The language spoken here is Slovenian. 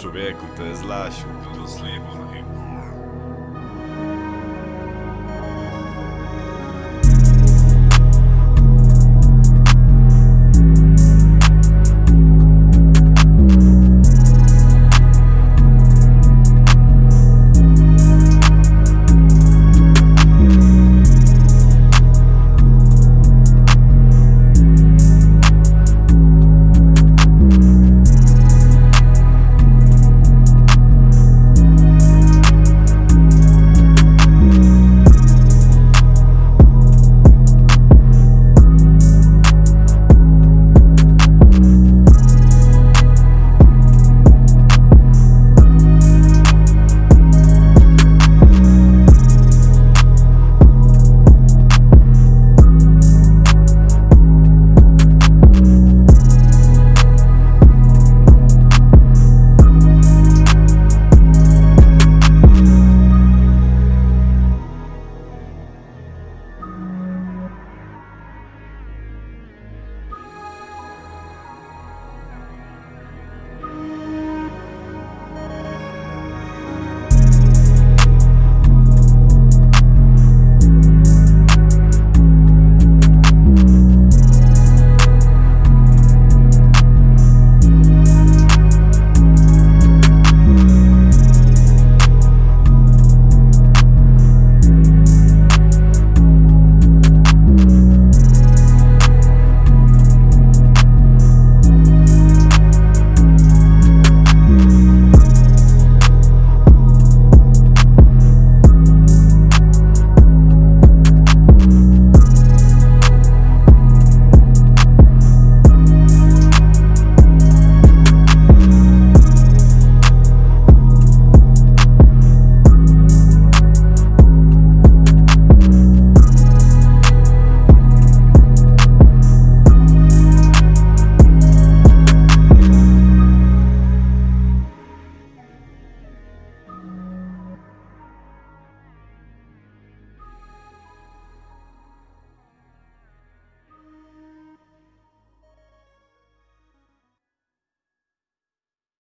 človeku, to je zvlášť úplno slepo. Ne?